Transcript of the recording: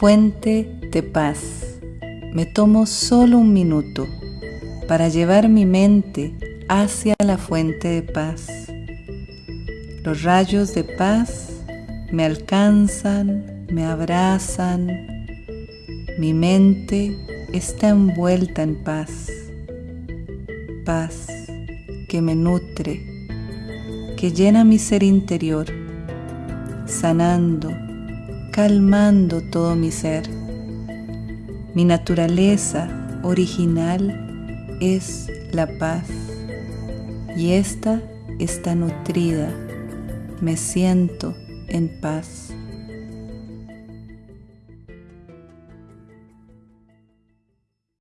Fuente de paz. Me tomo solo un minuto para llevar mi mente hacia la fuente de paz. Los rayos de paz me alcanzan, me abrazan. Mi mente está envuelta en paz. Paz que me nutre, que llena mi ser interior, sanando, calmando todo mi ser. Mi naturaleza original es la paz y esta está nutrida. Me siento en paz.